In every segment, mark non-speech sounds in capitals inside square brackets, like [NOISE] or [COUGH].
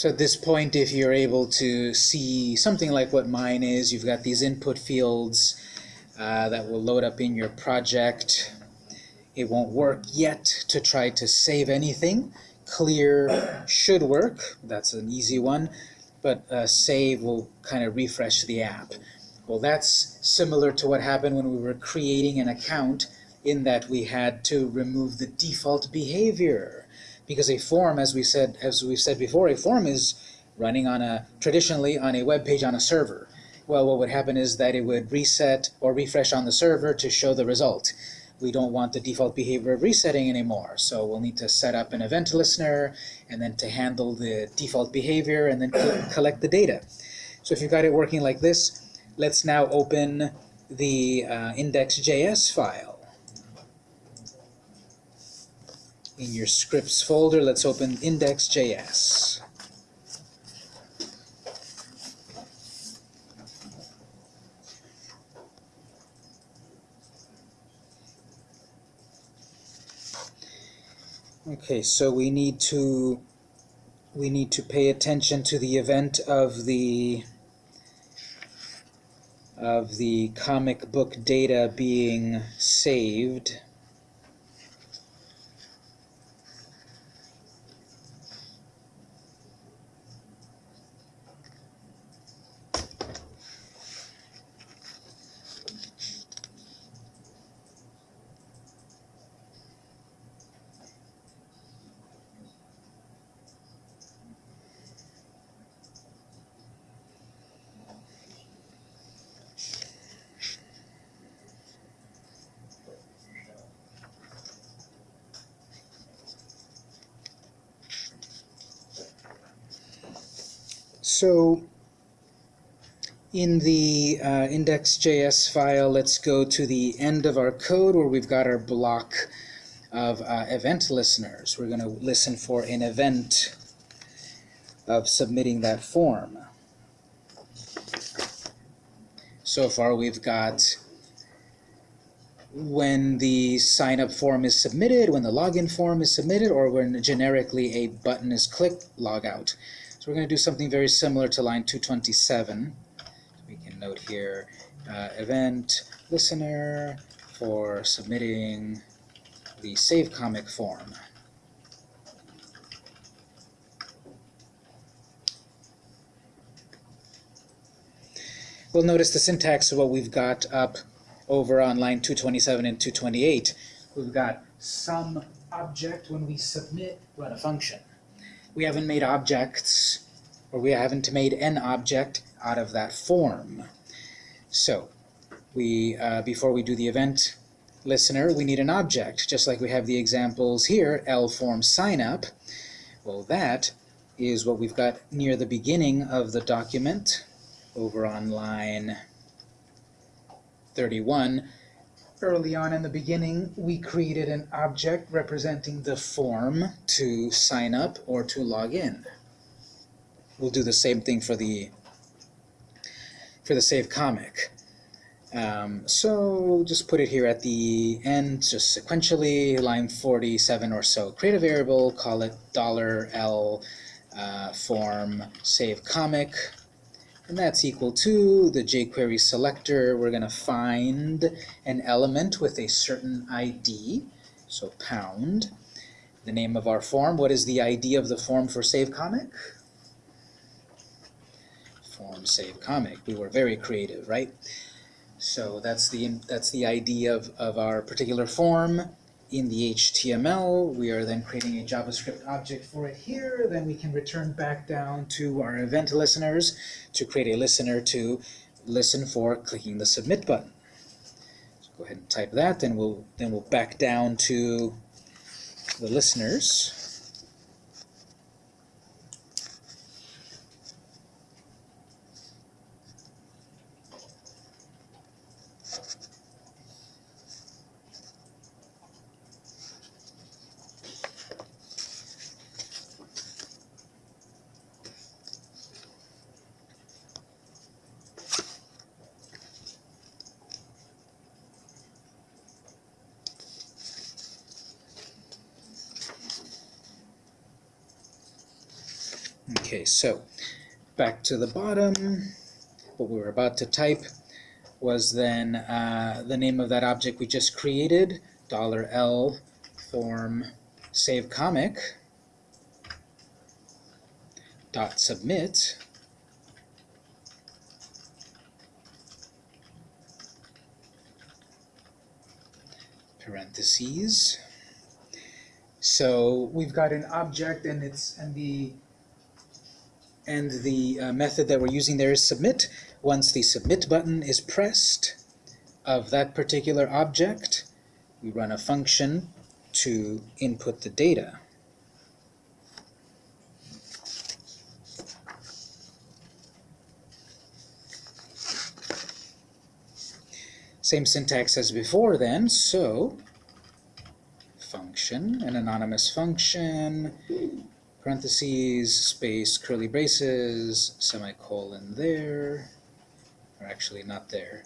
So at this point, if you're able to see something like what mine is, you've got these input fields uh, that will load up in your project. It won't work yet to try to save anything. Clear should work. That's an easy one. But uh, save will kind of refresh the app. Well, that's similar to what happened when we were creating an account in that we had to remove the default behavior. Because a form, as we said, as we've said before, a form is running on a traditionally on a web page on a server. Well, what would happen is that it would reset or refresh on the server to show the result. We don't want the default behavior of resetting anymore, so we'll need to set up an event listener and then to handle the default behavior and then collect the data. So if you've got it working like this, let's now open the uh, index.js file. In your scripts folder, let's open index.js. Okay, so we need to we need to pay attention to the event of the of the comic book data being saved. So in the uh, index.js file, let's go to the end of our code where we've got our block of uh, event listeners. We're going to listen for an event of submitting that form. So far we've got when the sign-up form is submitted, when the login form is submitted, or when generically a button is clicked, log out. So we're going to do something very similar to line 227. We can note here uh, event listener for submitting the save comic form. We'll notice the syntax of what we've got up over on line 227 and 228. We've got some object when we submit run a function we haven't made objects, or we haven't made an object out of that form. So, we uh, before we do the event listener, we need an object, just like we have the examples here, L form sign up. Well, that is what we've got near the beginning of the document, over on line 31 early on in the beginning, we created an object representing the form to sign up or to log in. We'll do the same thing for the for the save comic. Um, so just put it here at the end, just sequentially, line 47 or so. Create a variable, call it dollar $L uh, form save comic and that's equal to the jQuery selector. We're going to find an element with a certain ID, so pound. The name of our form, what is the ID of the form for save comic? Form save comic. We were very creative, right? So that's the that's the ID of, of our particular form in the HTML. We are then creating a JavaScript object for it here. Then we can return back down to our event listeners to create a listener to listen for clicking the submit button. So go ahead and type that. Then we'll then we'll back down to the listeners. Okay, so back to the bottom, what we were about to type was then uh, the name of that object we just created, $L form save comic dot submit parentheses. So we've got an object and it's and the and the uh, method that we're using there is submit. Once the submit button is pressed of that particular object, we run a function to input the data. Same syntax as before then, so function, an anonymous function, parentheses, space, curly braces, semicolon there, or actually not there,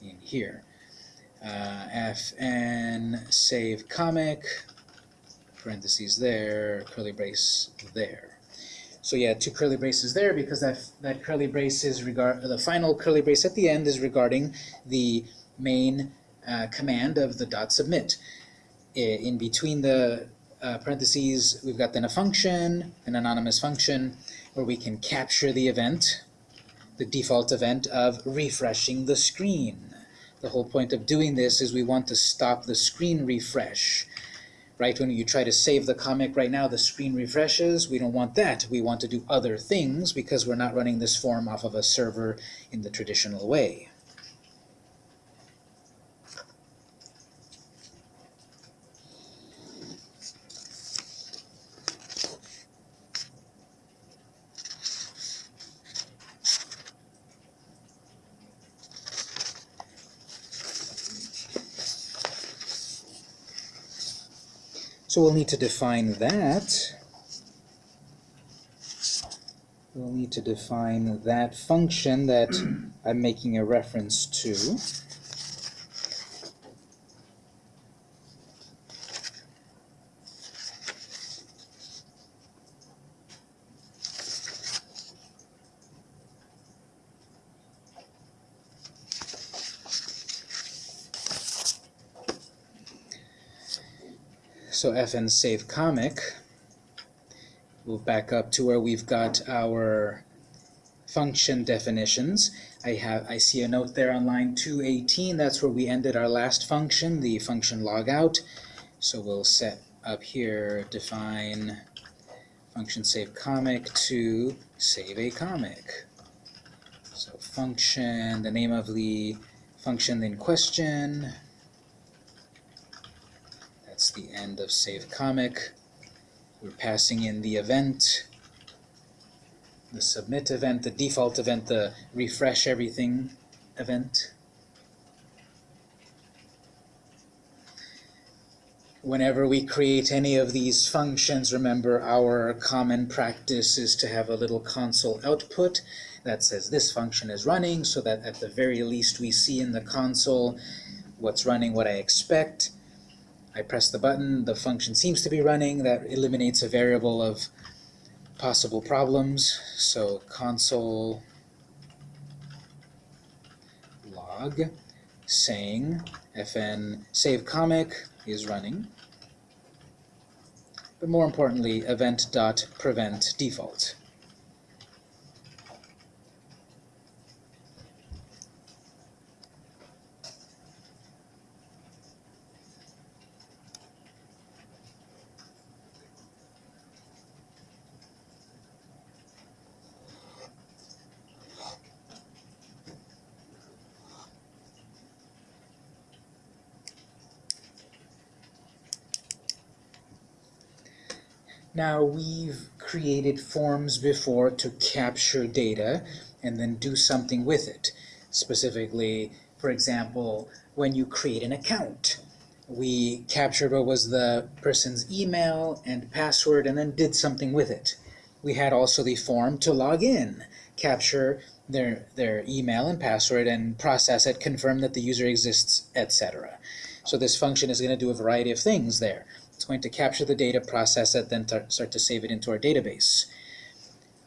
in here. Uh, fn save comic, parentheses there, curly brace there. So yeah, two curly braces there because that that curly brace is regard the final curly brace at the end is regarding the main uh, command of the dot submit. In between the uh, parentheses, we've got then a function, an anonymous function, where we can capture the event, the default event of refreshing the screen. The whole point of doing this is we want to stop the screen refresh. Right, when you try to save the comic right now, the screen refreshes. We don't want that. We want to do other things because we're not running this form off of a server in the traditional way. So we'll need to define that. We'll need to define that function that I'm making a reference to. So fn save comic, we'll back up to where we've got our function definitions. I have I see a note there on line 218. That's where we ended our last function, the function logout. So we'll set up here define function save comic to save a comic. So function, the name of the function in question, the end of save comic. We're passing in the event, the submit event, the default event, the refresh everything event. Whenever we create any of these functions, remember our common practice is to have a little console output that says this function is running so that at the very least we see in the console what's running, what I expect. I press the button, the function seems to be running, that eliminates a variable of possible problems. So console log saying fn save comic is running. But more importantly, event.prevent default. Now we've created forms before to capture data and then do something with it. Specifically, for example, when you create an account. We captured what was the person's email and password and then did something with it. We had also the form to log in, capture their, their email and password and process it, confirm that the user exists, etc. So this function is going to do a variety of things there. It's going to capture the data, process it, then start to save it into our database.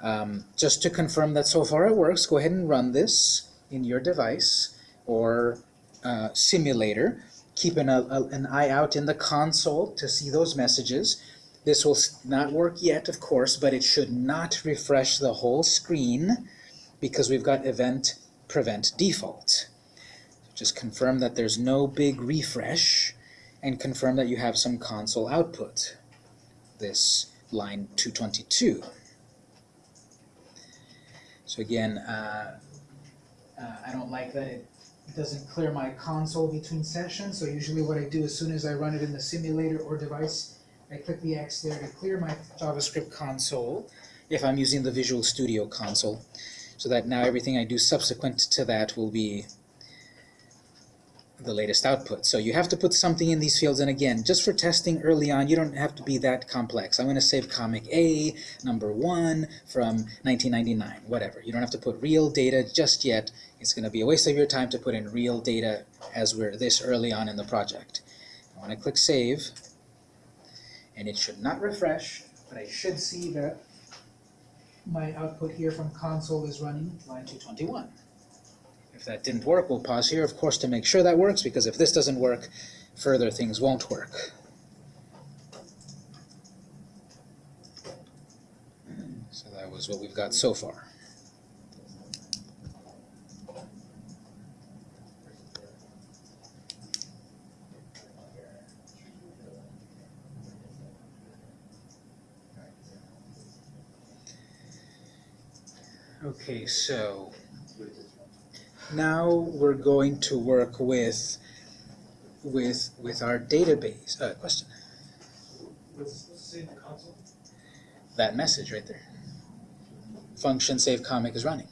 Um, just to confirm that so far it works, go ahead and run this in your device or uh, simulator. Keep an, a, an eye out in the console to see those messages. This will not work yet, of course, but it should not refresh the whole screen because we've got event prevent default. Just confirm that there's no big refresh and confirm that you have some console output. This line 222. So again, uh, uh, I don't like that it doesn't clear my console between sessions, so usually what I do as soon as I run it in the simulator or device, I click the X there to clear my JavaScript console if I'm using the Visual Studio console, so that now everything I do subsequent to that will be the latest output. So you have to put something in these fields, and again, just for testing early on, you don't have to be that complex. I'm going to save comic A, number 1, from 1999, whatever. You don't have to put real data just yet. It's going to be a waste of your time to put in real data as we're this early on in the project. I want to click Save, and it should not refresh, but I should see that my output here from console is running line 221. If that didn't work, we'll pause here, of course, to make sure that works, because if this doesn't work, further things won't work. So that was what we've got so far. Okay, so now we're going to work with with with our database. Uh, question. That message right there. Function save comic is running.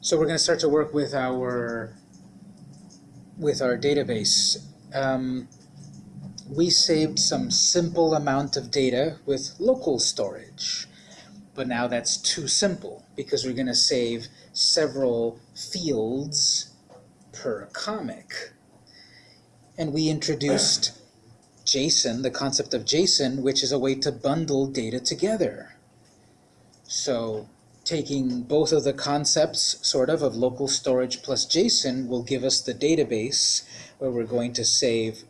So we're going to start to work with our with our database. Um, we saved some simple amount of data with local storage. But now that's too simple because we're going to save several fields per comic. And we introduced JSON, the concept of JSON, which is a way to bundle data together. So taking both of the concepts, sort of, of local storage plus JSON will give us the database where we're going to save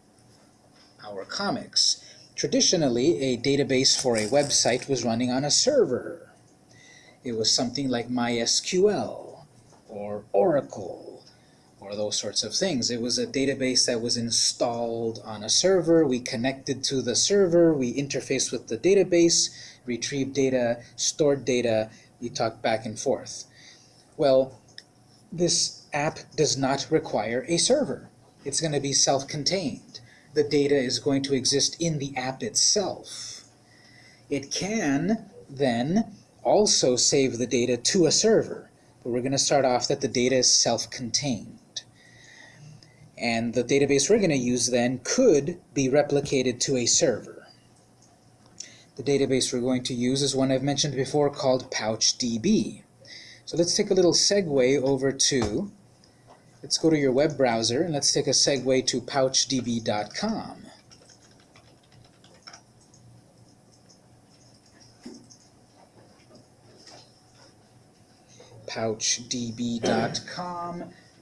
our comics. Traditionally, a database for a website was running on a server. It was something like MySQL or Oracle or those sorts of things. It was a database that was installed on a server. We connected to the server. We interfaced with the database, retrieved data, stored data. We talked back and forth. Well, this app does not require a server. It's going to be self-contained the data is going to exist in the app itself. It can then also save the data to a server, but we're going to start off that the data is self-contained. And the database we're going to use then could be replicated to a server. The database we're going to use is one I've mentioned before called PouchDB. So let's take a little segue over to Let's go to your web browser and let's take a segue to pouchdb.com. pouchdb.com,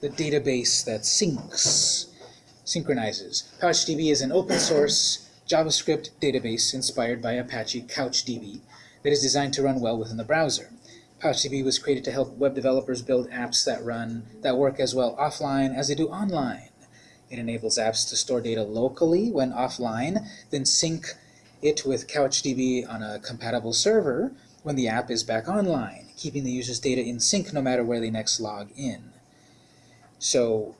the database that syncs, synchronizes. PouchDB is an open source JavaScript database inspired by Apache CouchDB that is designed to run well within the browser. PouchDB was created to help web developers build apps that run that work as well offline as they do online. It enables apps to store data locally when offline, then sync it with CouchDB on a compatible server when the app is back online, keeping the user's data in sync no matter where they next log in. So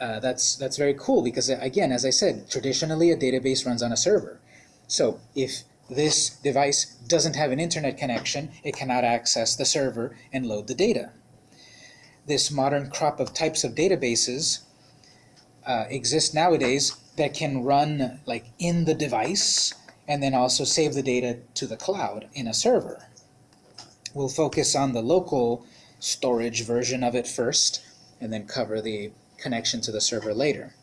uh, that's, that's very cool because, again, as I said, traditionally a database runs on a server. So if this device doesn't have an internet connection, it cannot access the server and load the data. This modern crop of types of databases uh, exist nowadays that can run like in the device and then also save the data to the cloud in a server. We'll focus on the local storage version of it first and then cover the connection to the server later.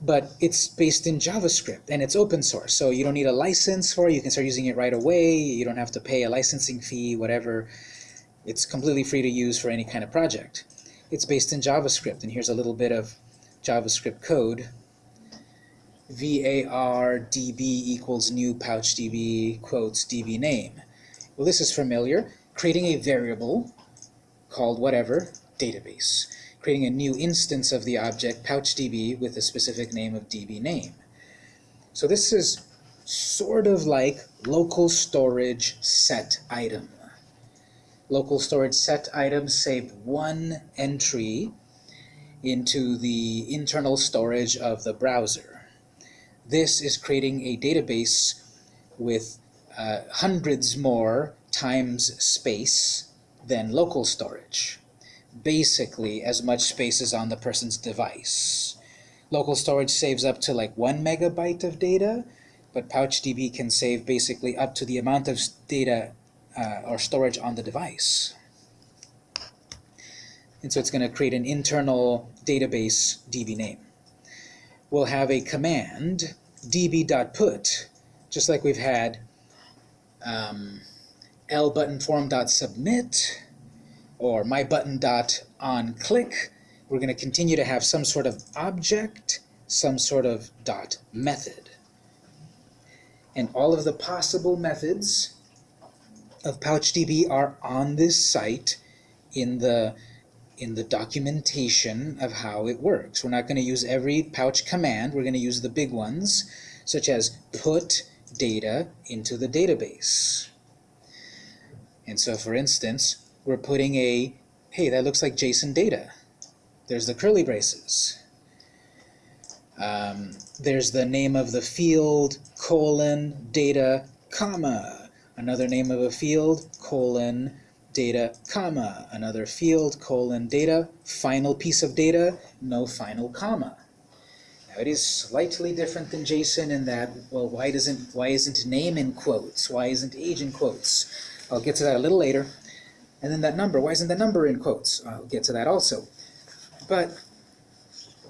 But it's based in JavaScript and it's open source. So you don't need a license for it. You can start using it right away. You don't have to pay a licensing fee, whatever. It's completely free to use for any kind of project. It's based in JavaScript, and here's a little bit of JavaScript code. var db equals new pouchdb quotes db name. Well, this is familiar. Creating a variable called whatever database creating a new instance of the object pouchdb with a specific name of db name. So this is sort of like local storage set item. Local storage set item save one entry into the internal storage of the browser. This is creating a database with uh, hundreds more times space than local storage basically as much space as on the person's device. Local storage saves up to like one megabyte of data, but PouchDB can save basically up to the amount of data uh, or storage on the device. And so it's going to create an internal database DB name. We'll have a command db.put, just like we've had um, lbuttonform.submit or my button dot on click, we're going to continue to have some sort of object, some sort of dot method. And all of the possible methods of PouchDB are on this site in the in the documentation of how it works. We're not going to use every pouch command. We're going to use the big ones, such as put data into the database. And so, for instance, we're putting a, hey, that looks like JSON data. There's the curly braces. Um, there's the name of the field, colon, data, comma. Another name of a field, colon, data, comma. Another field, colon, data, final piece of data, no final comma. Now it is slightly different than JSON in that, well, why doesn't why isn't name in quotes? Why isn't age in quotes? I'll get to that a little later. And then that number, why isn't the number in quotes? I'll get to that also. But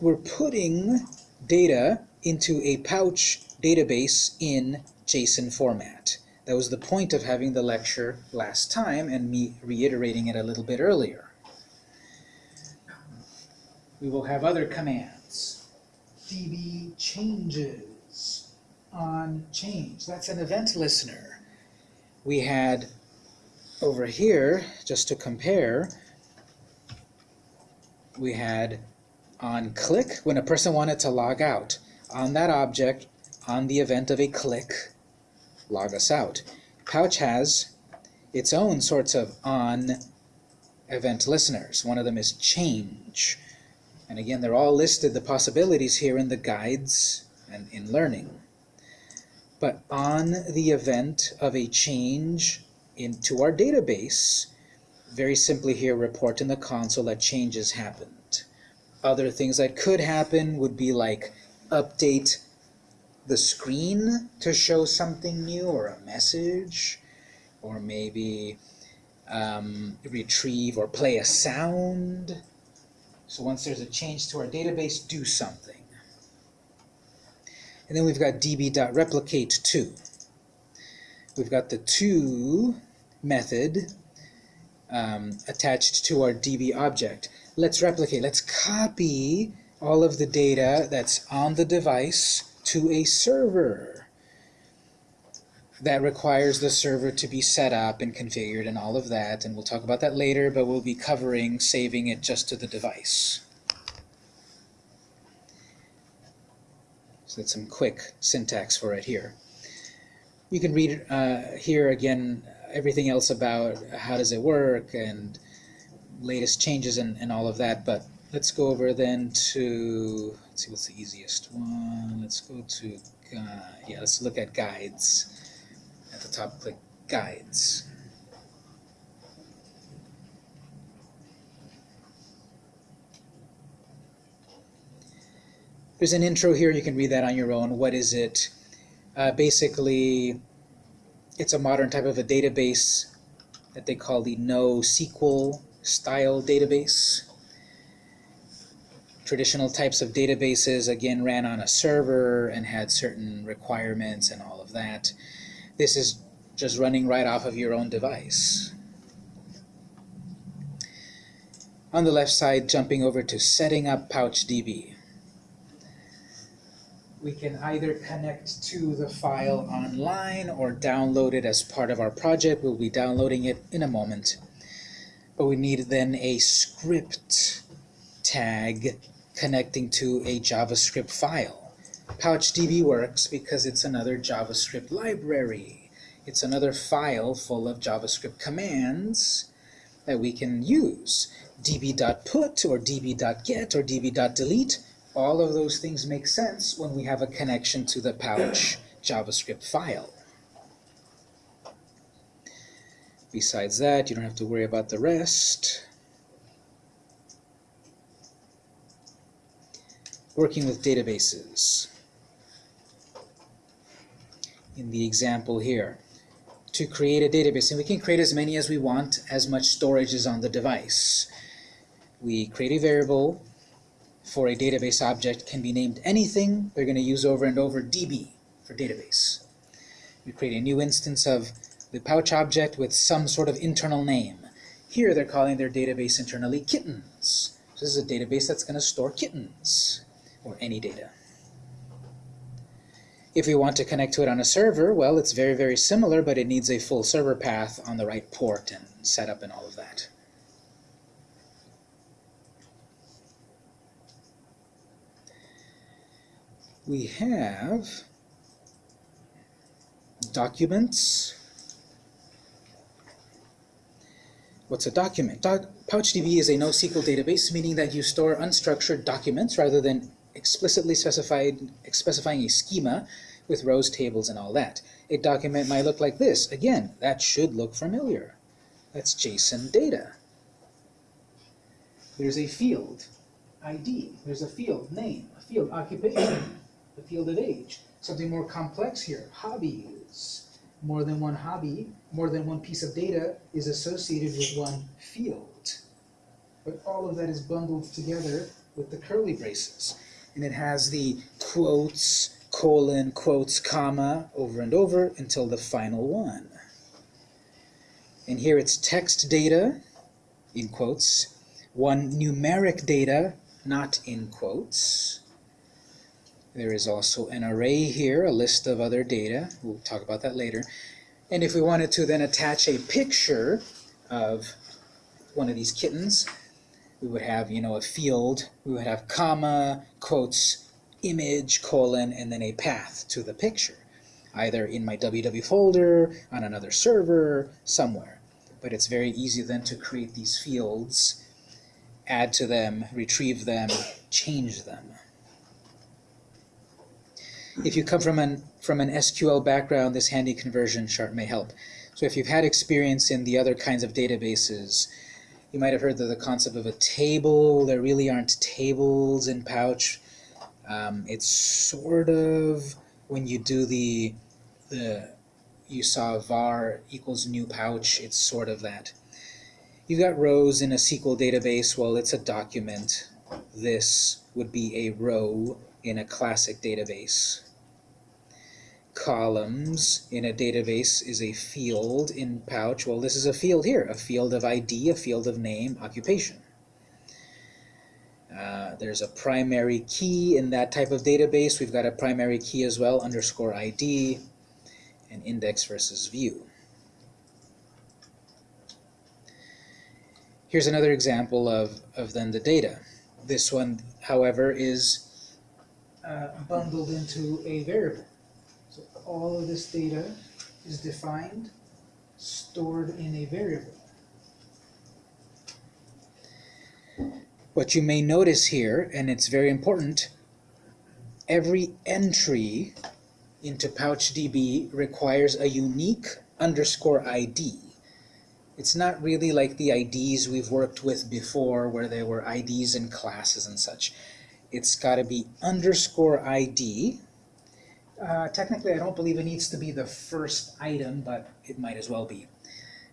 we're putting data into a pouch database in JSON format. That was the point of having the lecture last time and me reiterating it a little bit earlier. We will have other commands. db changes on change. That's an event listener. We had over here, just to compare, we had on click, when a person wanted to log out, on that object, on the event of a click, log us out. Pouch has its own sorts of on event listeners. One of them is change. And again, they're all listed, the possibilities here in the guides and in learning. But on the event of a change into our database, very simply here report in the console that changes happened. Other things that could happen would be like update the screen to show something new or a message, or maybe um, retrieve or play a sound. So once there's a change to our database, do something. And then we've got db.replicate2. We've got the to method um, attached to our DB object. Let's replicate. Let's copy all of the data that's on the device to a server. That requires the server to be set up and configured and all of that, and we'll talk about that later, but we'll be covering saving it just to the device. So that's some quick syntax for it here. You can read uh, here again everything else about how does it work and latest changes and, and all of that. But let's go over then to, let's see what's the easiest one. Let's go to, uh, yeah, let's look at guides. At the top, click guides. There's an intro here, you can read that on your own. What is it? Uh, basically, it's a modern type of a database that they call the NoSQL style database. Traditional types of databases, again, ran on a server and had certain requirements and all of that. This is just running right off of your own device. On the left side, jumping over to setting up PouchDB. We can either connect to the file online or download it as part of our project. We'll be downloading it in a moment. But we need then a script tag connecting to a JavaScript file. PouchDB works because it's another JavaScript library. It's another file full of JavaScript commands that we can use. db.put or db.get or db.delete, all of those things make sense when we have a connection to the Pouch JavaScript file. Besides that, you don't have to worry about the rest. Working with databases. In the example here, to create a database, and we can create as many as we want, as much storage is on the device. We create a variable for a database object, can be named anything. They're going to use over and over DB for database. We create a new instance of the pouch object with some sort of internal name. Here they're calling their database internally kittens. So this is a database that's going to store kittens, or any data. If we want to connect to it on a server, well, it's very, very similar, but it needs a full server path on the right port and setup and all of that. We have documents. What's a document? Doc PouchDB is a NoSQL database, meaning that you store unstructured documents rather than explicitly specified, specifying a schema with rows, tables, and all that. A document might look like this. Again, that should look familiar. That's JSON data. There's a field, ID. There's a field, name, a field, occupation, a field of age. Something more complex here, hobbies. More than one hobby, more than one piece of data is associated with one field. But all of that is bundled together with the curly braces. And it has the quotes, colon, quotes, comma, over and over until the final one. And here it's text data, in quotes, one numeric data, not in quotes. There is also an array here, a list of other data. We'll talk about that later. And if we wanted to then attach a picture of one of these kittens, we would have, you know, a field. We would have comma, quotes, image, colon, and then a path to the picture, either in my WW folder, on another server, somewhere. But it's very easy then to create these fields, add to them, retrieve them, change them. If you come from an, from an SQL background, this handy conversion chart may help. So if you've had experience in the other kinds of databases, you might have heard of the concept of a table. There really aren't tables in Pouch. Um, it's sort of when you do the the you saw var equals new pouch. It's sort of that. You've got rows in a SQL database. Well, it's a document. This would be a row in a classic database columns in a database is a field in Pouch. Well, this is a field here, a field of ID, a field of name, occupation. Uh, there's a primary key in that type of database. We've got a primary key as well, underscore ID, and index versus view. Here's another example of, of then the data. This one, however, is uh, bundled into a variable all of this data is defined, stored in a variable. What you may notice here, and it's very important, every entry into PouchDB requires a unique underscore ID. It's not really like the IDs we've worked with before where there were IDs in classes and such. It's got to be underscore ID, uh, technically, I don't believe it needs to be the first item, but it might as well be.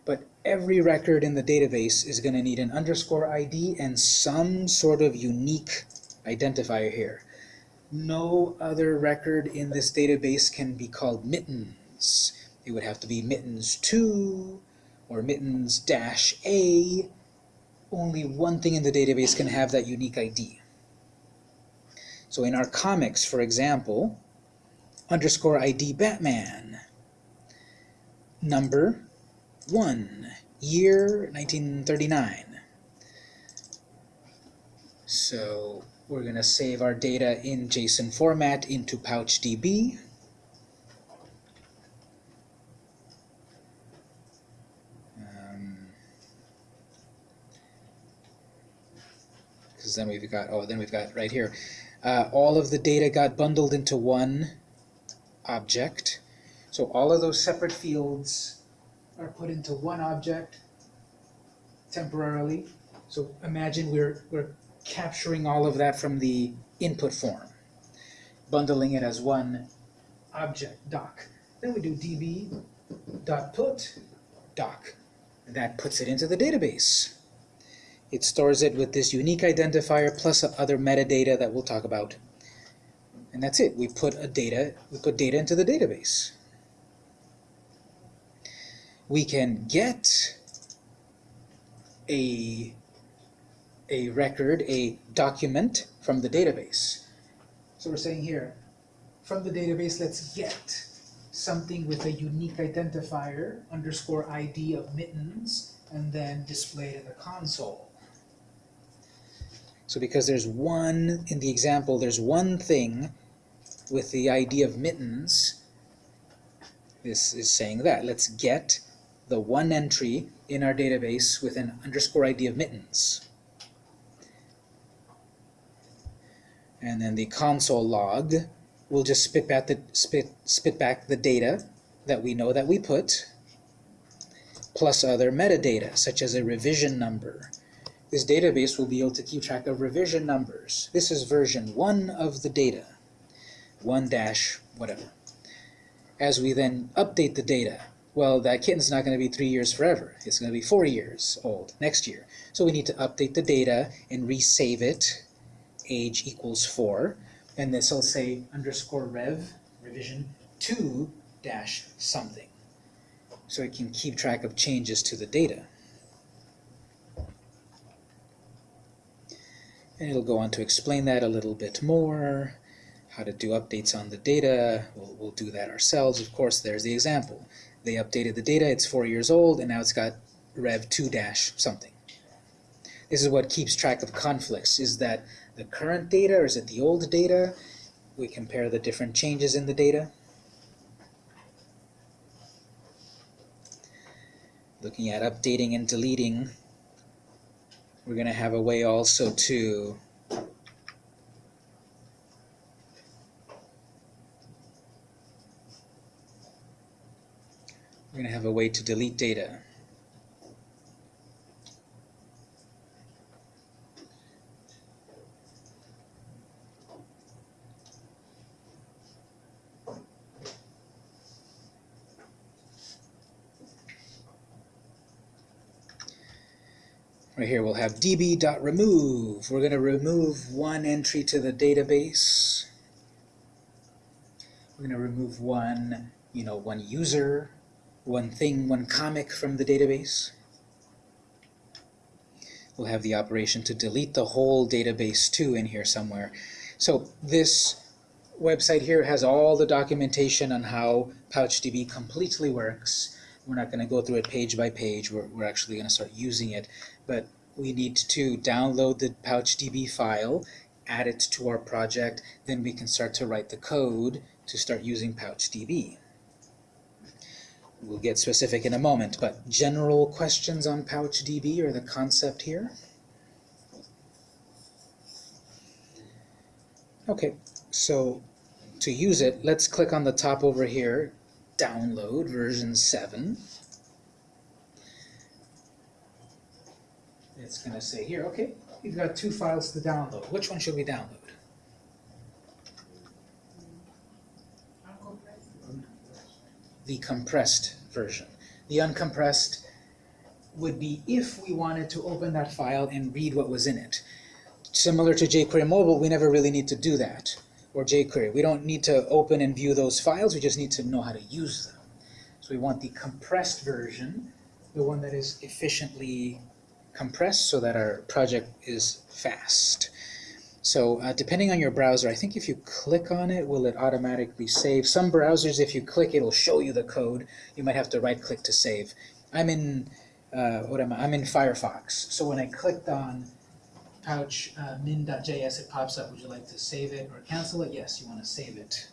But every record in the database is going to need an underscore ID and some sort of unique identifier here. No other record in this database can be called mittens. It would have to be mittens2 or mittens dash A. Only one thing in the database can have that unique ID. So in our comics, for example, underscore ID Batman, number 1, year 1939. So we're going to save our data in JSON format into PouchDB. Because um, then we've got, oh, then we've got right here, uh, all of the data got bundled into one object. So all of those separate fields are put into one object temporarily. So imagine we're, we're capturing all of that from the input form, bundling it as one object doc. Then we do db dot put doc. And that puts it into the database. It stores it with this unique identifier plus other metadata that we'll talk about. And that's it. We put a data, we put data into the database. We can get a a record, a document from the database. So we're saying here, from the database, let's get something with a unique identifier, underscore ID of mittens, and then display it in the console. So because there's one, in the example, there's one thing with the ID of mittens, this is saying that. Let's get the one entry in our database with an underscore ID of mittens. and then the console log will just spit back the spit spit back the data that we know that we put plus other metadata such as a revision number this database will be able to keep track of revision numbers this is version 1 of the data 1 dash whatever. As we then update the data well that kitten's not going to be three years forever. It's going to be four years old next year. So we need to update the data and resave it age equals 4, and this will say underscore rev, revision 2 dash something. So it can keep track of changes to the data. And it'll go on to explain that a little bit more, how to do updates on the data. We'll, we'll do that ourselves. Of course, there's the example. They updated the data, it's four years old, and now it's got rev 2 dash something. This is what keeps track of conflicts, is that the current data or is it the old data? We compare the different changes in the data. Looking at updating and deleting, we're going to have a way also to we're going to have a way to delete data. Right here we'll have db.remove. We're going to remove one entry to the database. We're going to remove one, you know, one user, one thing, one comic from the database. We'll have the operation to delete the whole database too in here somewhere. So this website here has all the documentation on how PouchDB completely works. We're not going to go through it page by page. We're, we're actually going to start using it but we need to download the PouchDB file, add it to our project, then we can start to write the code to start using PouchDB. We'll get specific in a moment, but general questions on PouchDB or the concept here? Okay, so to use it, let's click on the top over here, download version 7. it's going to say here, okay, you've got two files to download. Which one should we download? The compressed version. The uncompressed would be if we wanted to open that file and read what was in it. similar to jQuery Mobile, we never really need to do that, or jQuery. We don't need to open and view those files, we just need to know how to use them. So we want the compressed version, the one that is efficiently compressed so that our project is fast. So uh, depending on your browser, I think if you click on it, will it automatically save? Some browsers, if you click, it'll show you the code. You might have to right-click to save. I'm in uh, what am I? I'm in Firefox. So when I clicked on pouch uh, min.js, it pops up. Would you like to save it or cancel it? Yes, you want to save it.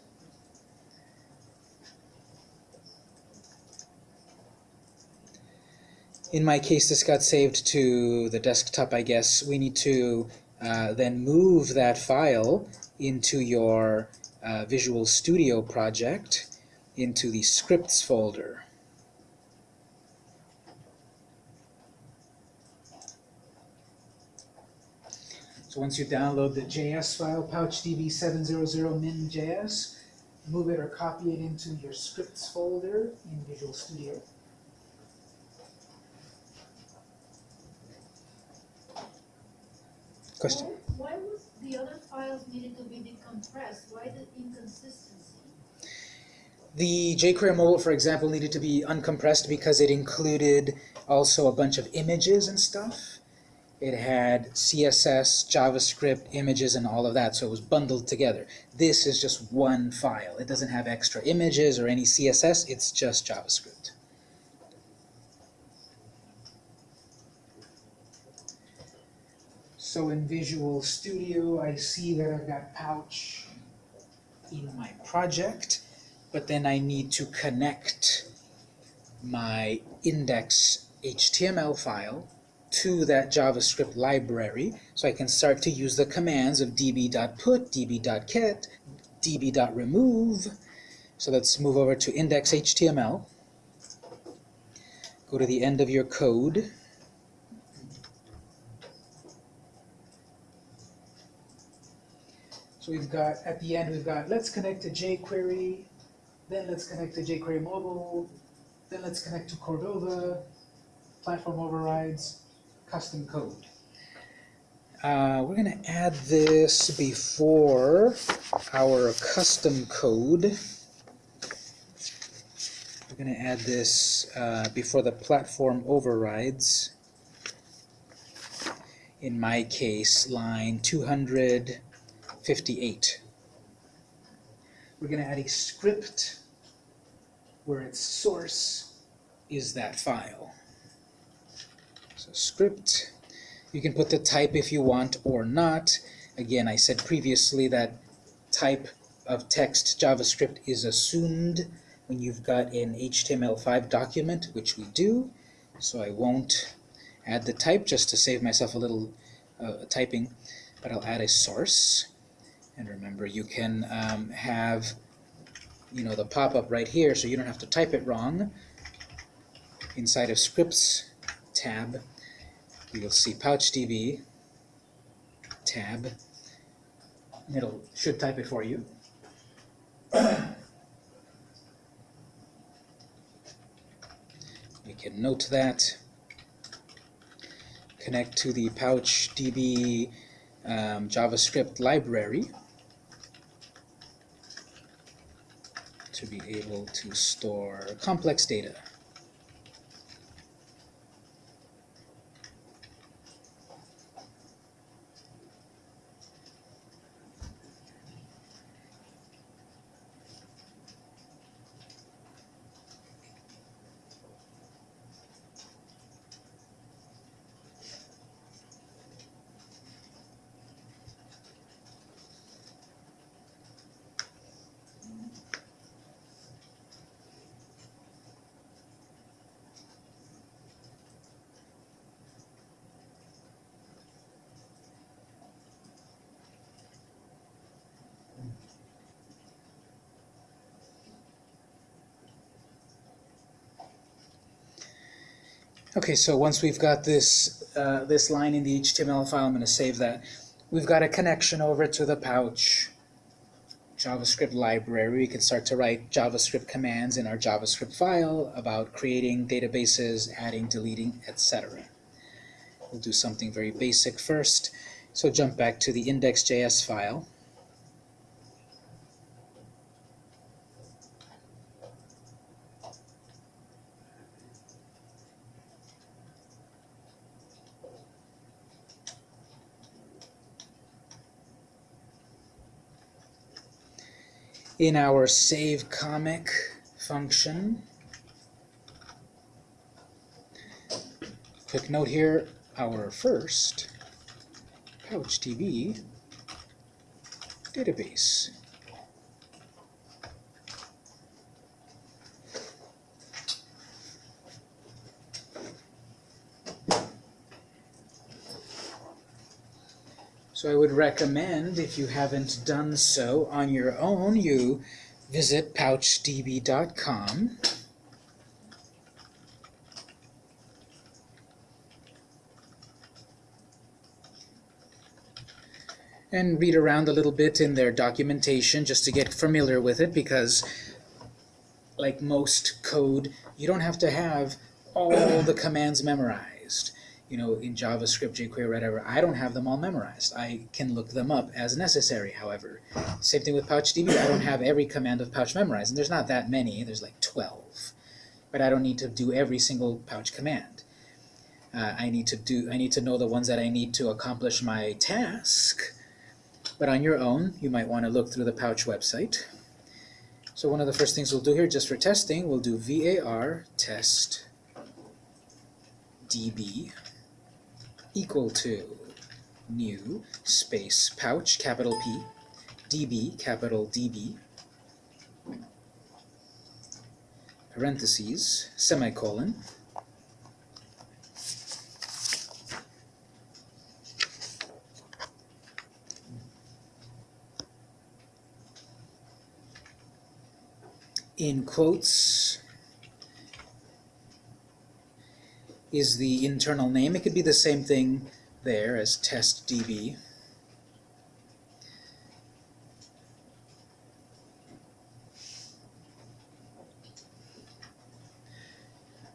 In my case, this got saved to the desktop, I guess. We need to uh, then move that file into your uh, Visual Studio project into the scripts folder. So once you download the JS file, pouchdb700min.js, move it or copy it into your scripts folder in Visual Studio. Question? Why, why was the other files needed to be decompressed? Why the inconsistency? The jQuery mobile, for example, needed to be uncompressed because it included also a bunch of images and stuff. It had CSS, JavaScript, images, and all of that, so it was bundled together. This is just one file. It doesn't have extra images or any CSS, it's just JavaScript. So in Visual Studio, I see that I've got Pouch in my project, but then I need to connect my index HTML file to that JavaScript library so I can start to use the commands of db.put, db.get, db.remove. So let's move over to index.html. Go to the end of your code. We've got, at the end, we've got, let's connect to jQuery, then let's connect to jQuery Mobile, then let's connect to Cordova, platform overrides, custom code. Uh, we're going to add this before our custom code. We're going to add this uh, before the platform overrides. In my case, line 258. We're going to add a script where its source is that file. So script, you can put the type if you want or not. Again, I said previously that type of text JavaScript is assumed when you've got an HTML5 document, which we do. So I won't add the type just to save myself a little uh, typing, but I'll add a source. And remember, you can um, have you know the pop-up right here, so you don't have to type it wrong. Inside of scripts tab, you'll see PouchDB tab, it'll should type it for you. We can note that. Connect to the PouchDB um, JavaScript library to be able to store complex data. Okay, so once we've got this uh, this line in the HTML file, I'm going to save that. We've got a connection over to the pouch JavaScript library. We can start to write JavaScript commands in our JavaScript file about creating databases, adding, deleting, etc. We'll do something very basic first. So jump back to the index.js file. In our save comic function, quick note here, our first PouchDB database. So I would recommend, if you haven't done so on your own, you visit pouchdb.com. and read around a little bit in their documentation just to get familiar with it because like most code, you don't have to have all the commands memorized. You know, in JavaScript, jQuery, whatever, I don't have them all memorized. I can look them up as necessary, however. Same thing with PouchDB, I don't have every command of Pouch memorized, and there's not that many, there's like 12. But I don't need to do every single Pouch command. Uh, I need to do. I need to know the ones that I need to accomplish my task, but on your own, you might want to look through the Pouch website. So one of the first things we'll do here, just for testing, we'll do var test db equal to new space pouch, capital P, db, capital DB, parentheses, semicolon, in quotes is the internal name. It could be the same thing there as test DB.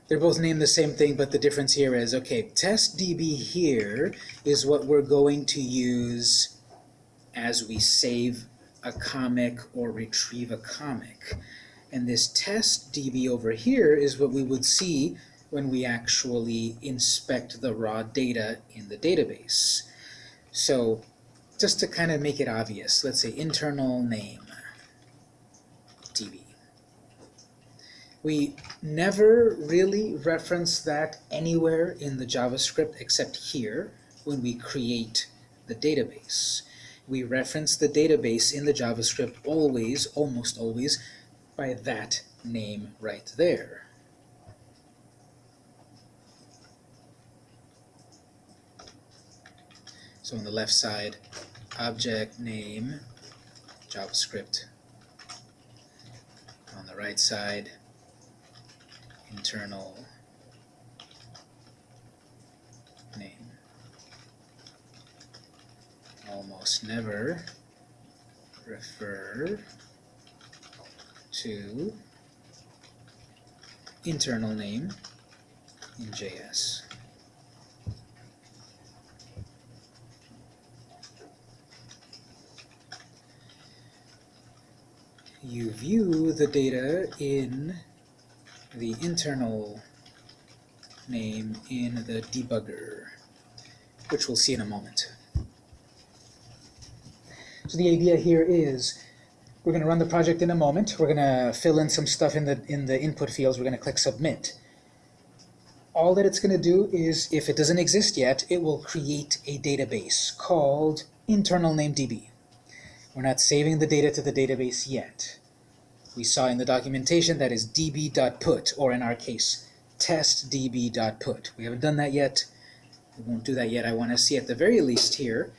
They're both named the same thing, but the difference here is, okay, test DB here is what we're going to use as we save a comic or retrieve a comic. And this test DB over here is what we would see when we actually inspect the raw data in the database. So just to kind of make it obvious, let's say internal name DB. We never really reference that anywhere in the JavaScript except here when we create the database. We reference the database in the JavaScript always, almost always, by that name right there. So on the left side, object name, JavaScript. On the right side, internal name. Almost never refer to internal name in JS. You view the data in the internal name in the debugger, which we'll see in a moment. So the idea here is we're going to run the project in a moment. We're going to fill in some stuff in the, in the input fields. We're going to click Submit. All that it's going to do is, if it doesn't exist yet, it will create a database called internal name DB. We're not saving the data to the database yet. We saw in the documentation that is db.put, or in our case, testdb.put. We haven't done that yet. We won't do that yet. I want to see at the very least here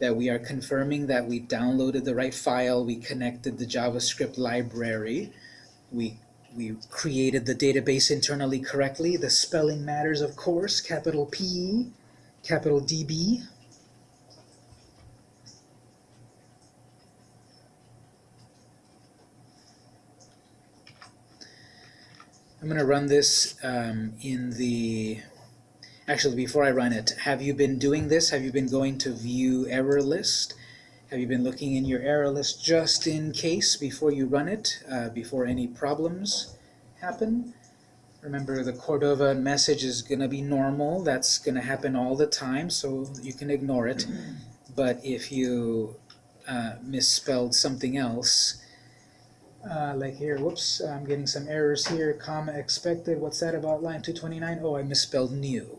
that we are confirming that we downloaded the right file, we connected the JavaScript library, we, we created the database internally correctly. The spelling matters, of course, capital P, capital DB. I'm going to run this um, in the Actually, before I run it, have you been doing this? Have you been going to view error list? Have you been looking in your error list just in case before you run it, uh, before any problems happen? Remember the Cordova message is going to be normal. That's going to happen all the time, so you can ignore it. But if you uh, misspelled something else, uh, like here, whoops, I'm getting some errors here, comma expected, what's that about line 229? Oh, I misspelled new.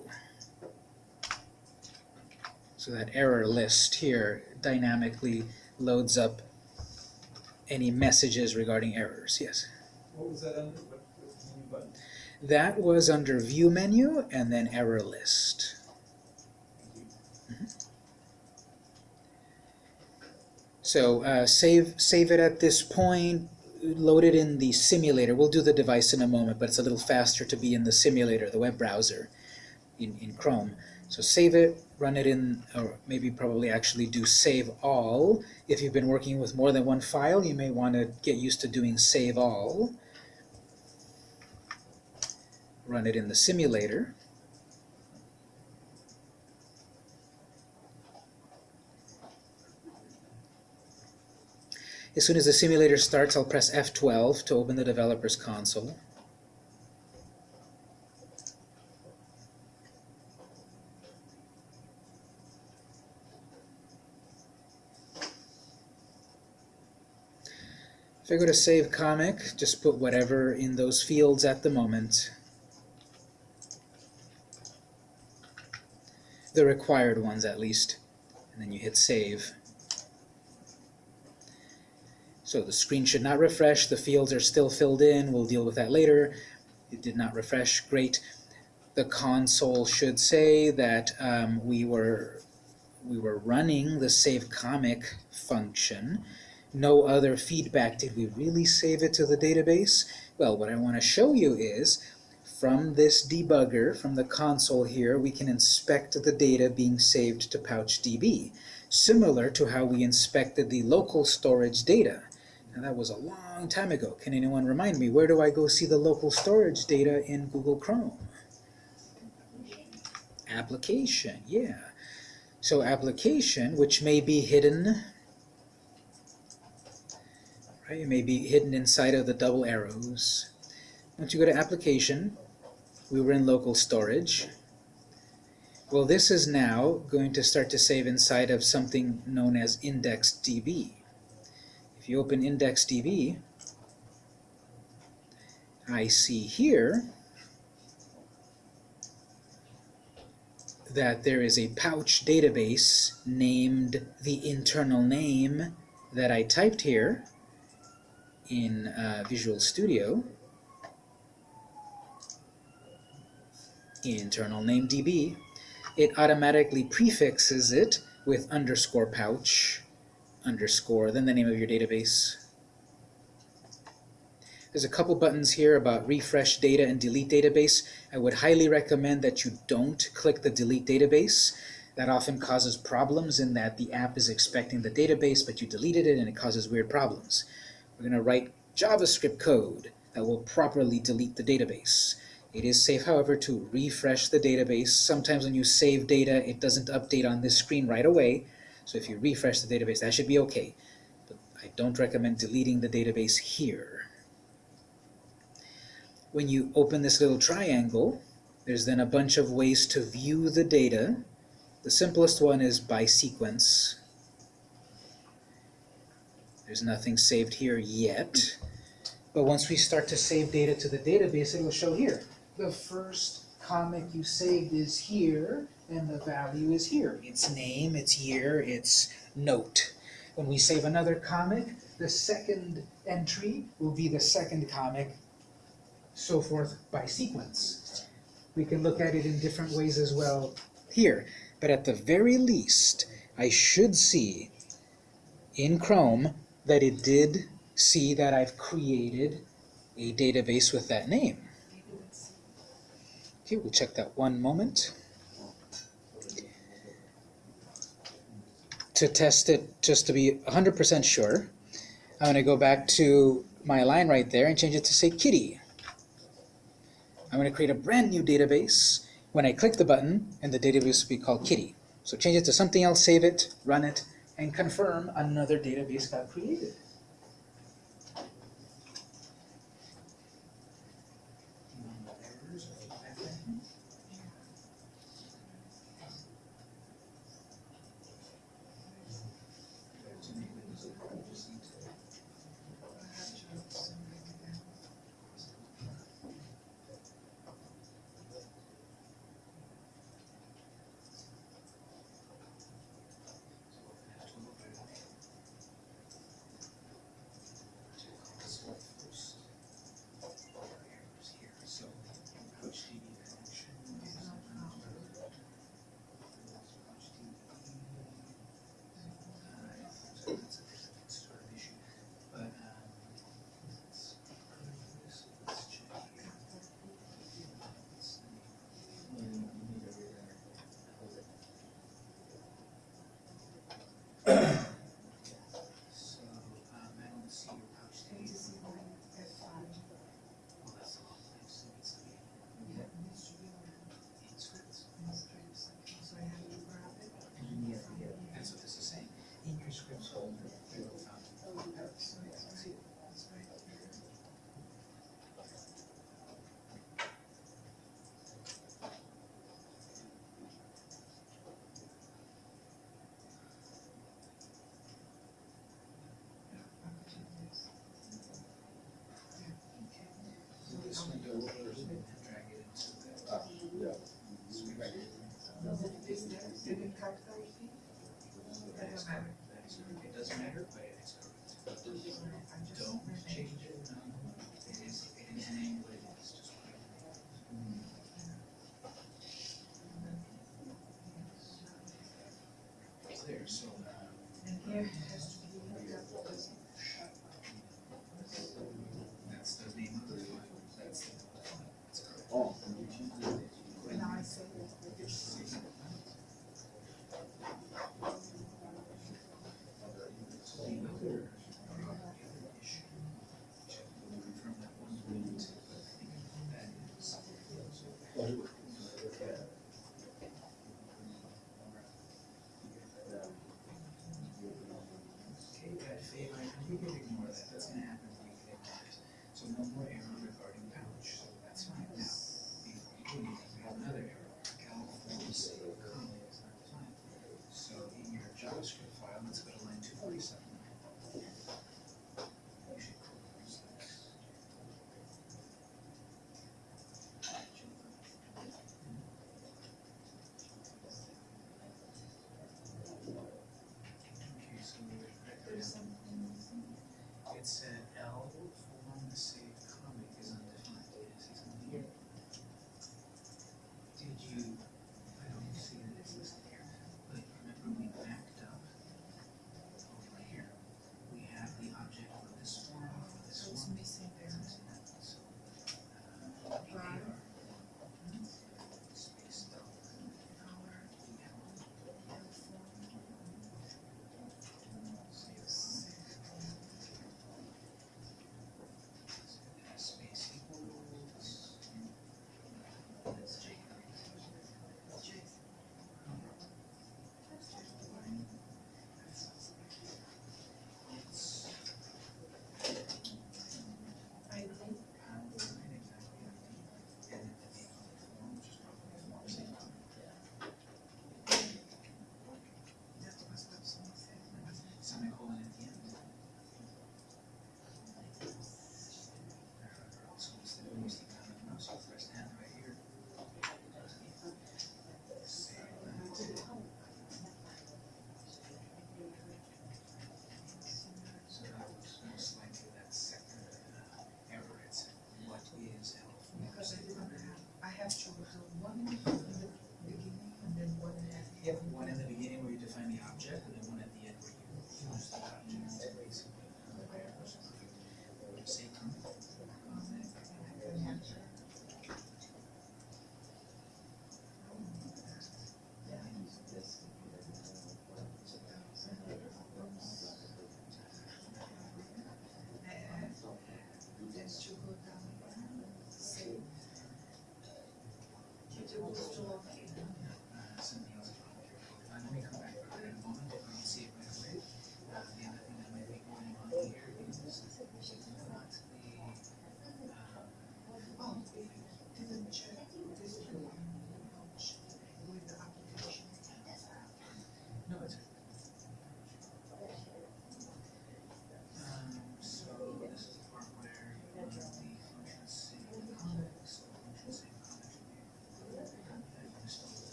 So that error list here dynamically loads up any messages regarding errors, yes. What was that under? What was the menu button? That was under View menu and then Error List. So uh, save save it at this point, load it in the simulator. We'll do the device in a moment, but it's a little faster to be in the simulator, the web browser, in, in Chrome. So save it, run it in, or maybe probably actually do save all. If you've been working with more than one file, you may want to get used to doing save all. Run it in the simulator. As soon as the simulator starts, I'll press F12 to open the developer's console. If I go to Save Comic, just put whatever in those fields at the moment. The required ones, at least. And then you hit Save. So the screen should not refresh, the fields are still filled in, we'll deal with that later. It did not refresh, great. The console should say that um, we were we were running the save comic function. No other feedback. Did we really save it to the database? Well, what I want to show you is from this debugger, from the console here, we can inspect the data being saved to PouchDB, similar to how we inspected the local storage data. That was a long time ago. Can anyone remind me, where do I go see the local storage data in Google Chrome? Application, yeah. So application, which may be hidden, right? It may be hidden inside of the double arrows. Once you go to application, we were in local storage. Well, this is now going to start to save inside of something known as IndexedDB. You open IndexedDB, I see here that there is a pouch database named the internal name that I typed here in uh, Visual Studio, internal name DB, it automatically prefixes it with underscore pouch underscore, then the name of your database. There's a couple buttons here about refresh data and delete database. I would highly recommend that you don't click the delete database. That often causes problems in that the app is expecting the database, but you deleted it and it causes weird problems. We're going to write JavaScript code that will properly delete the database. It is safe, however, to refresh the database. Sometimes when you save data, it doesn't update on this screen right away. So if you refresh the database, that should be okay. But I don't recommend deleting the database here. When you open this little triangle, there's then a bunch of ways to view the data. The simplest one is by sequence. There's nothing saved here yet. But once we start to save data to the database, it will show here. The first comic you saved is here, and the value is here. Its name, its year, its note. When we save another comic, the second entry will be the second comic, so forth by sequence. We can look at it in different ways as well here. But at the very least, I should see in Chrome that it did see that I've created a database with that name. Okay, we'll check that one moment. to test it just to be 100% sure, I'm going to go back to my line right there and change it to say kitty. I'm going to create a brand new database. When I click the button, and the database will be called kitty. So change it to something else, save it, run it, and confirm another database got created. this window and drag it into the. Ah, yeah. It doesn't matter, but it's. Don't change it.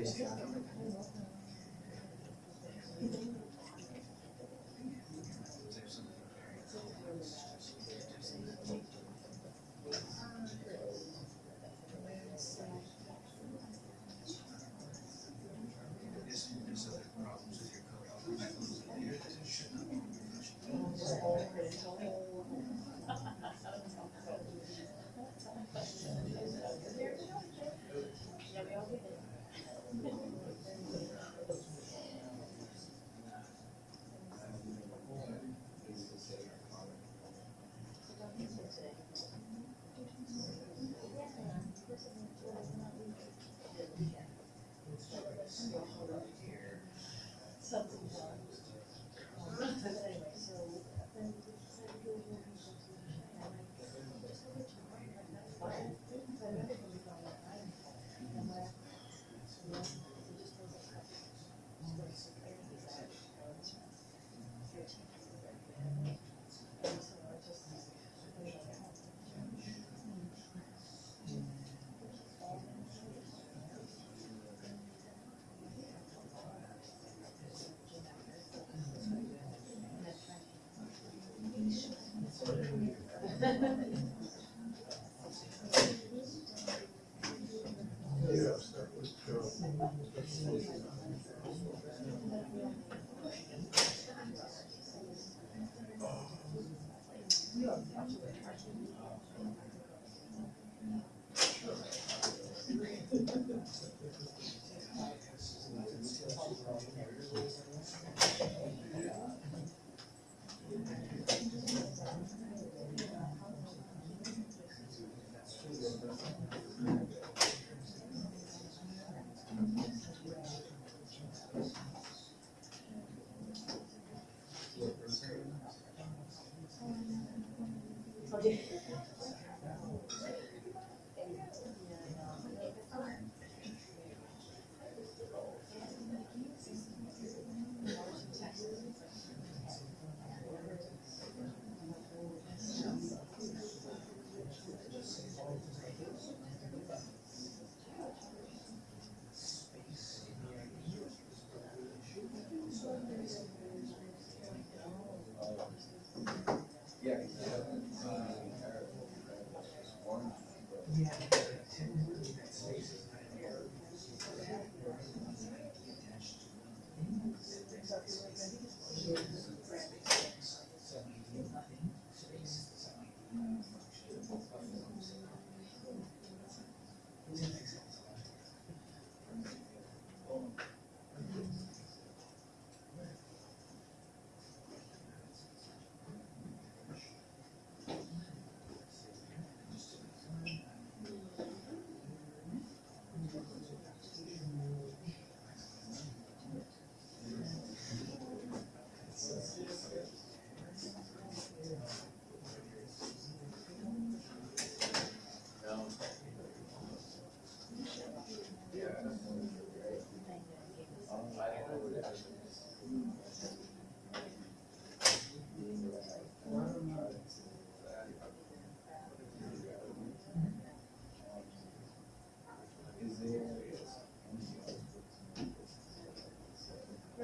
ページ。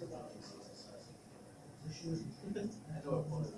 you. should be,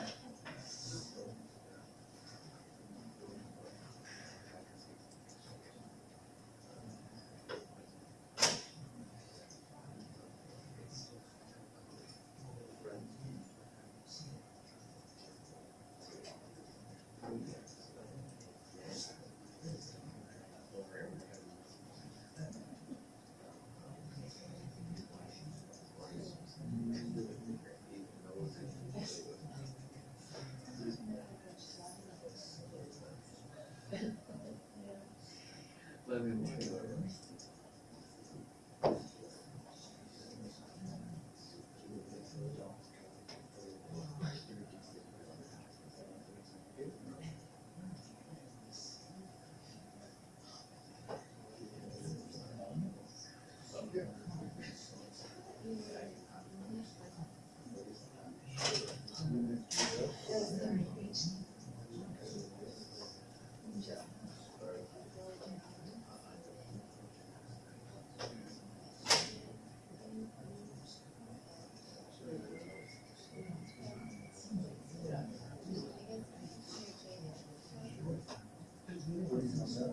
let's say,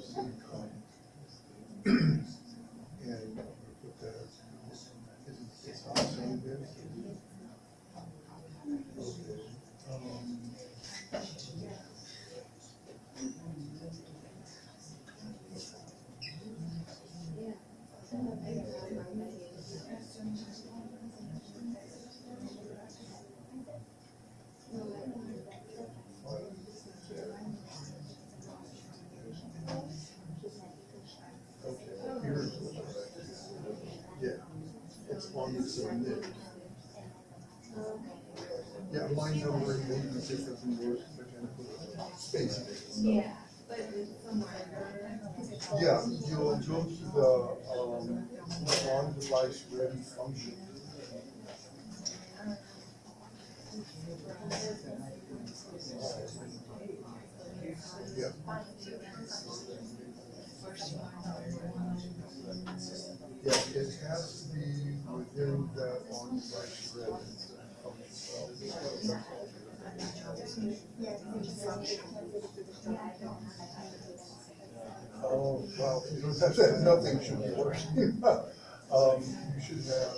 city comment. And I'm gonna put that, is it, it's not saying this? Okay, um, okay, here's what I, yeah, Yeah, yours, mechanical. Yeah, but somewhere. Yeah, you'll go to the, um, on device ready function. Yeah. Yeah, it has that on function. Oh, that, [LAUGHS] nothing should be working. [LAUGHS] Um, you should have.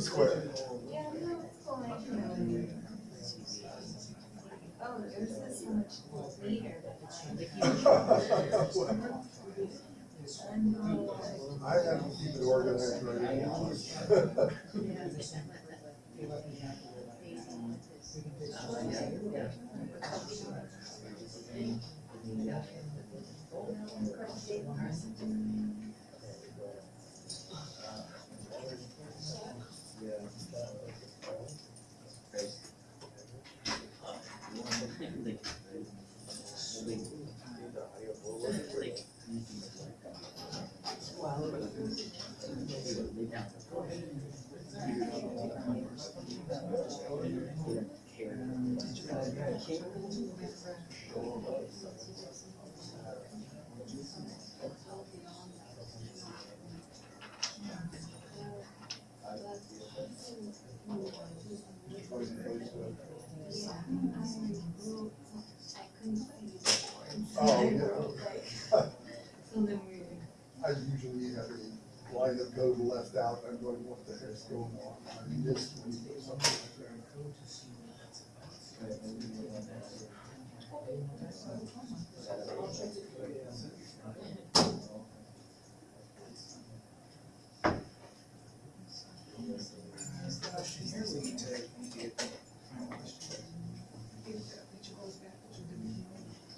Square. Yeah, fine. Oh, so much. I have to keep it organized right now. Oh, yeah. I usually have a line of code left out, I'm going, what the heck's going on? I when something like that.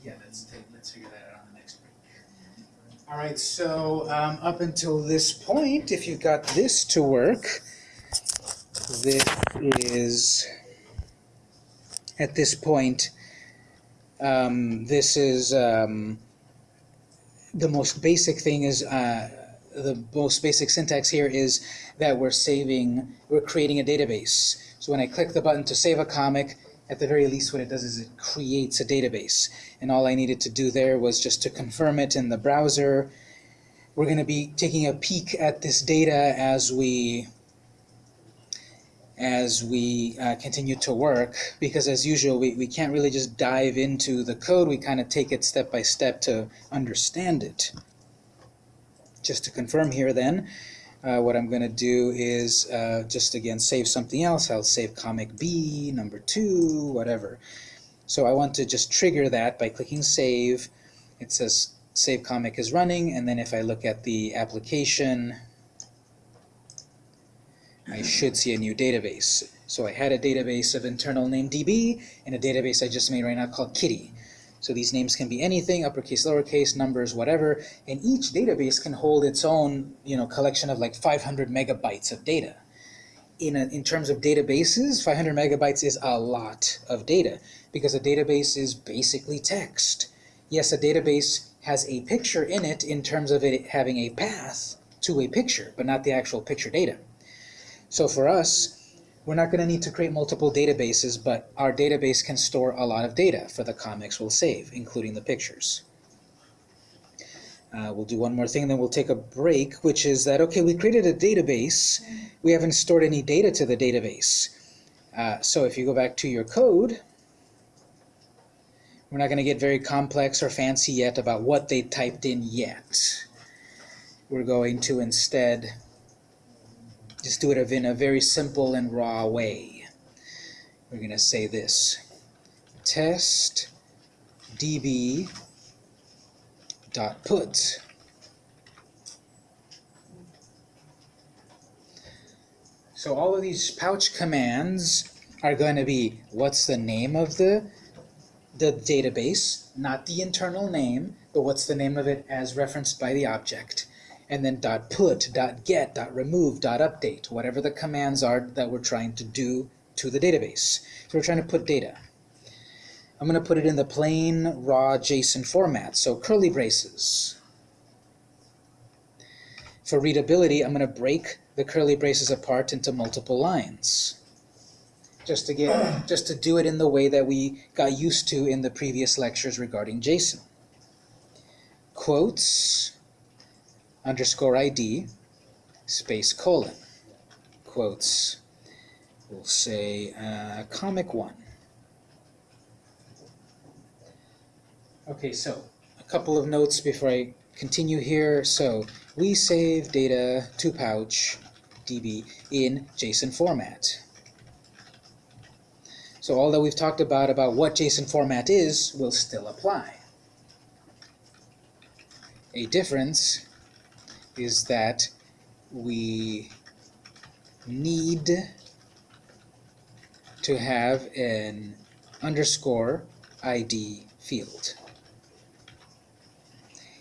Yeah, let's figure that out on the next break. All right, so um, up until this point, if you got this to work, this is, at this point, um, this is, um, the most basic thing is, uh, the most basic syntax here is that we're saving, we're creating a database. So when I click the button to save a comic, at the very least what it does is it creates a database. And all I needed to do there was just to confirm it in the browser. We're going to be taking a peek at this data as we as we uh, continue to work because as usual we, we can't really just dive into the code we kind of take it step by step to understand it just to confirm here then uh, what I'm going to do is uh, just again save something else. I'll save comic B, number two, whatever. So I want to just trigger that by clicking save. It says save comic is running, and then if I look at the application, I should see a new database. So I had a database of internal name DB and a database I just made right now called Kitty. So these names can be anything, uppercase, lowercase, numbers, whatever, and each database can hold its own, you know, collection of like 500 megabytes of data. In, a, in terms of databases, 500 megabytes is a lot of data because a database is basically text. Yes, a database has a picture in it in terms of it having a path to a picture, but not the actual picture data. So for us, we're not going to need to create multiple databases, but our database can store a lot of data for the comics we'll save, including the pictures. Uh, we'll do one more thing, then we'll take a break, which is that, okay, we created a database. We haven't stored any data to the database. Uh, so if you go back to your code, we're not going to get very complex or fancy yet about what they typed in yet. We're going to instead just do it in a very simple and raw way. We're going to say this. Test db dot put So all of these pouch commands are going to be what's the name of the the database, not the internal name, but what's the name of it as referenced by the object and then dot put, dot get, dot remove, dot update, whatever the commands are that we're trying to do to the database. So we're trying to put data. I'm going to put it in the plain raw JSON format, so curly braces. For readability, I'm going to break the curly braces apart into multiple lines. Just to get, [CLEARS THROAT] just to do it in the way that we got used to in the previous lectures regarding JSON. Quotes, underscore ID, space colon, quotes, we'll say uh, comic one. Okay, so a couple of notes before I continue here. So we save data to pouch DB in JSON format. So all that we've talked about about what JSON format is will still apply. A difference is that we need to have an underscore ID field.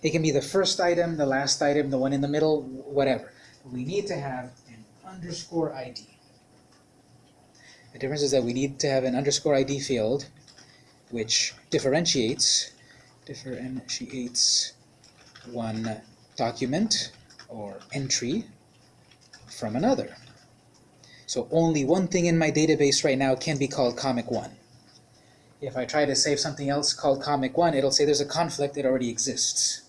It can be the first item, the last item, the one in the middle, whatever. We need to have an underscore ID. The difference is that we need to have an underscore ID field which differentiates differentiates one document or entry from another. So only one thing in my database right now can be called comic 1. If I try to save something else called comic 1, it'll say there's a conflict, it already exists.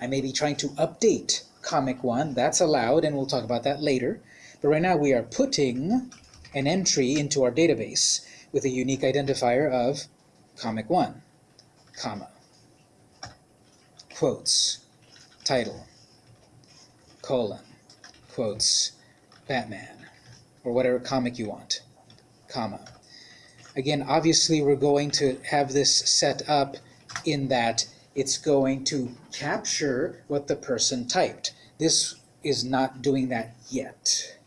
I may be trying to update comic 1, that's allowed, and we'll talk about that later. But right now we are putting an entry into our database with a unique identifier of comic 1, comma, quotes, title, colon, quotes, Batman, or whatever comic you want, comma. Again, obviously we're going to have this set up in that it's going to capture what the person typed. This is not doing that yet.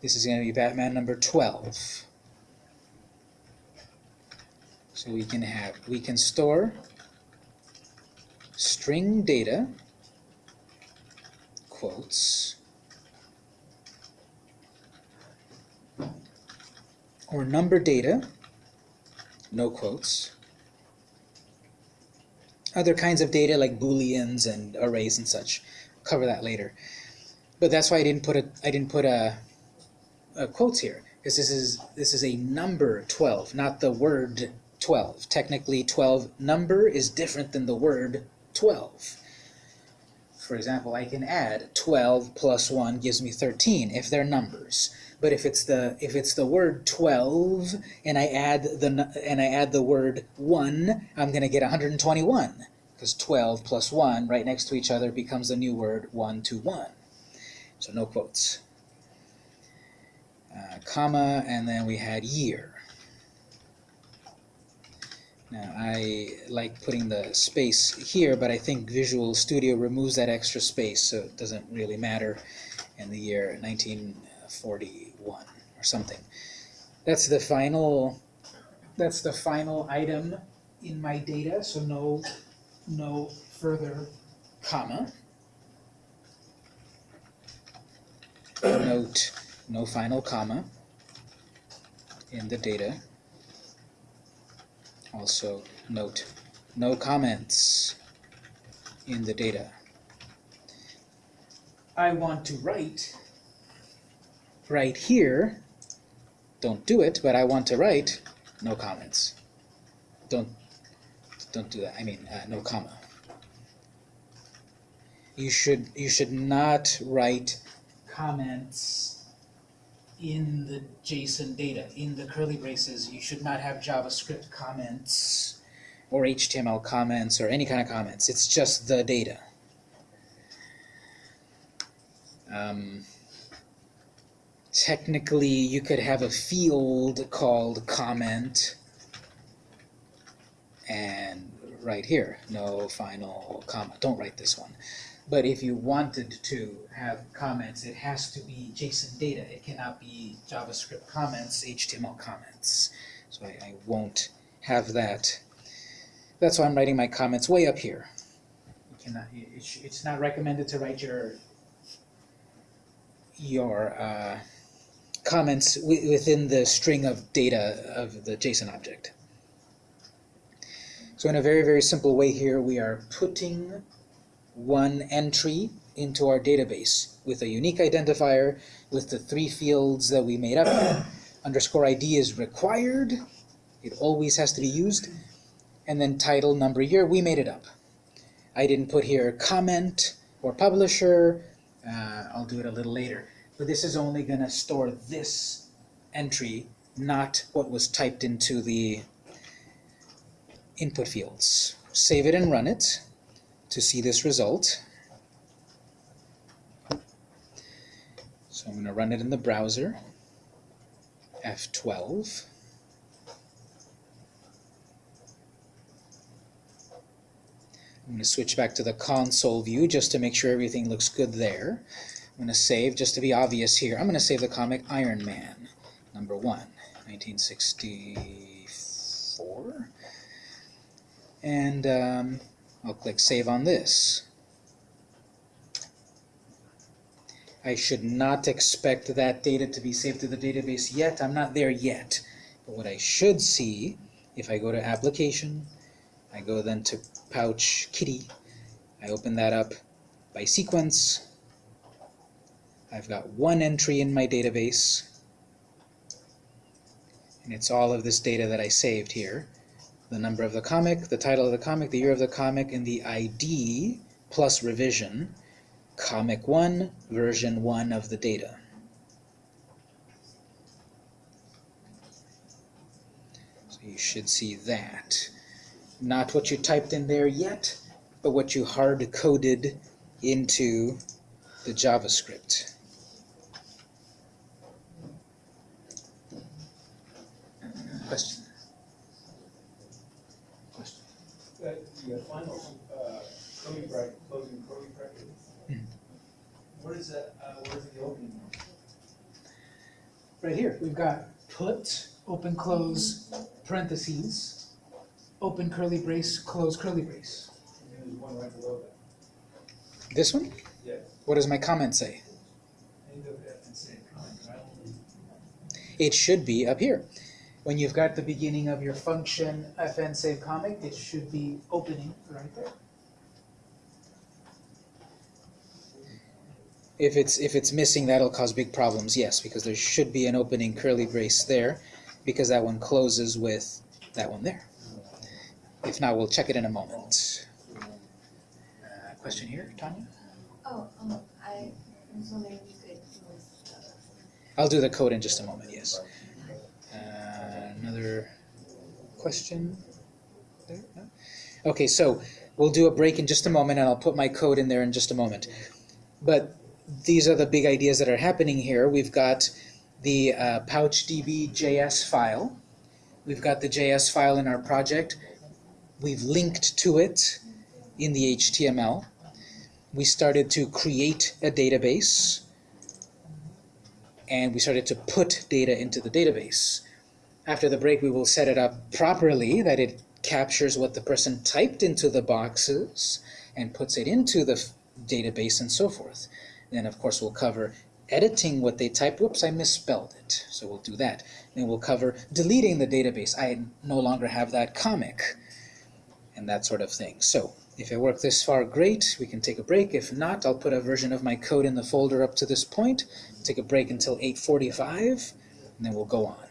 This is going to be Batman number 12. So we can have, we can store string data, quotes, or number data, no quotes. Other kinds of data like booleans and arrays and such. Cover that later. But that's why I didn't put a I didn't put a, a quotes here because this is this is a number 12, not the word 12. Technically 12 number is different than the word 12. For example, I can add 12 plus 1 gives me 13 if they're numbers. But if it's the if it's the word 12 and I add the and I add the word 1, I'm going to get 121 because 12 plus 1 right next to each other becomes the new word 1 to 1. So no quotes. Uh, comma and then we had year. Now I like putting the space here, but I think Visual Studio removes that extra space, so it doesn't really matter in the year 1941 or something. That's the final. That's the final item in my data, so no, no further comma. Note no final comma in the data. Also note no comments in the data. I want to write right here, don't do it, but I want to write no comments. Don't don't do that. I mean uh, no comma. You should you should not write comments in the JSON data, in the curly braces, you should not have JavaScript comments or HTML comments or any kind of comments. It's just the data. Um, technically, you could have a field called comment and right here, no final comma. Don't write this one. But if you wanted to have comments, it has to be JSON data. It cannot be JavaScript comments, HTML comments. So I, I won't have that. That's why I'm writing my comments way up here. You cannot, it, it's not recommended to write your your uh, comments within the string of data of the JSON object. So in a very, very simple way here, we are putting one entry into our database with a unique identifier with the three fields that we made up. [CLEARS THROAT] Underscore ID is required. It always has to be used. And then title, number, year, we made it up. I didn't put here comment or publisher. Uh, I'll do it a little later. But this is only going to store this entry, not what was typed into the input fields. Save it and run it to see this result. So I'm going to run it in the browser, F12. I'm going to switch back to the console view just to make sure everything looks good there. I'm going to save, just to be obvious here, I'm going to save the comic Iron Man, number one, 1964. And um, I'll click Save on this. I should not expect that data to be saved to the database yet. I'm not there yet. But what I should see, if I go to Application, I go then to Pouch Kitty, I open that up by sequence. I've got one entry in my database, and it's all of this data that I saved here. The number of the comic, the title of the comic, the year of the comic, and the ID plus revision. Comic 1, version 1 of the data. So you should see that. Not what you typed in there yet, but what you hard coded into the JavaScript. Question? That, the final, uh, curly bracket, closing curly bracket. Where is that, uh, the opening? one? Right here, we've got put, open, close, parentheses, open curly brace, close curly brace. And there's one right below that. This one? Yes. What does my comment say? End of F and say comment, right? It should be up here. When you've got the beginning of your function fn save comic, it should be opening right there. If it's if it's missing, that'll cause big problems. Yes, because there should be an opening curly brace there, because that one closes with that one there. If not, we'll check it in a moment. Uh, question here, Tanya? Oh, um, I was wondering if you could I'll do the code in just a moment. Yes. Another question? There? Okay, so we'll do a break in just a moment, and I'll put my code in there in just a moment. But these are the big ideas that are happening here. We've got the uh, PouchDB JS file. We've got the JS file in our project. We've linked to it in the HTML. We started to create a database and we started to put data into the database. After the break, we will set it up properly that it captures what the person typed into the boxes and puts it into the database and so forth. Then, of course, we'll cover editing what they typed. Whoops, I misspelled it. So we'll do that. Then we'll cover deleting the database. I no longer have that comic and that sort of thing. So if it worked this far, great. We can take a break. If not, I'll put a version of my code in the folder up to this point. Take a break until 8:45, and then we'll go on.